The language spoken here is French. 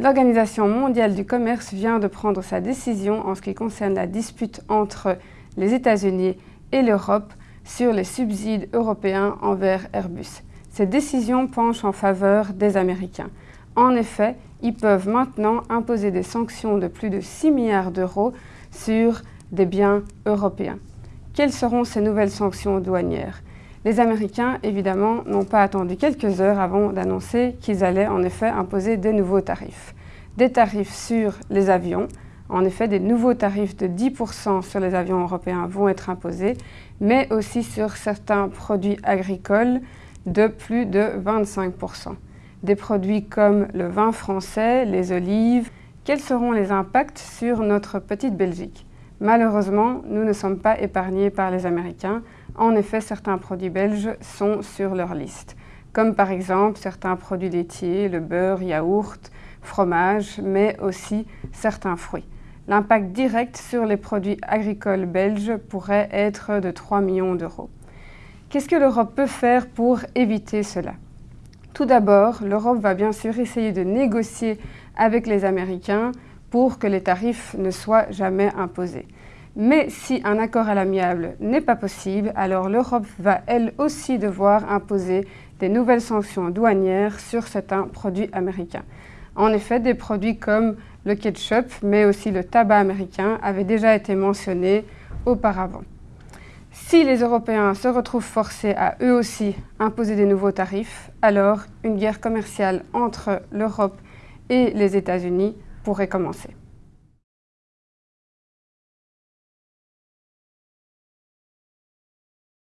L'Organisation mondiale du commerce vient de prendre sa décision en ce qui concerne la dispute entre les États-Unis et l'Europe sur les subsides européens envers Airbus. Cette décision penche en faveur des Américains. En effet, ils peuvent maintenant imposer des sanctions de plus de 6 milliards d'euros sur des biens européens. Quelles seront ces nouvelles sanctions douanières? Les Américains, évidemment, n'ont pas attendu quelques heures avant d'annoncer qu'ils allaient en effet imposer des nouveaux tarifs. Des tarifs sur les avions, en effet, des nouveaux tarifs de 10% sur les avions européens vont être imposés, mais aussi sur certains produits agricoles de plus de 25%. Des produits comme le vin français, les olives. Quels seront les impacts sur notre petite Belgique? Malheureusement, nous ne sommes pas épargnés par les Américains. En effet, certains produits belges sont sur leur liste, comme par exemple certains produits laitiers, le beurre, yaourt, fromage, mais aussi certains fruits. L'impact direct sur les produits agricoles belges pourrait être de 3 millions d'euros. Qu'est-ce que l'Europe peut faire pour éviter cela? Tout d'abord, l'Europe va bien sûr essayer de négocier avec les Américains pour que les tarifs ne soient jamais imposés. Mais si un accord à l'amiable n'est pas possible, alors l'Europe va elle aussi devoir imposer des nouvelles sanctions douanières sur certains produits américains. En effet, des produits comme le ketchup, mais aussi le tabac américain avaient déjà été mentionnés auparavant. Si les Européens se retrouvent forcés à eux aussi imposer des nouveaux tarifs, alors une guerre commerciale entre l'Europe et les États-Unis pourrait commencer.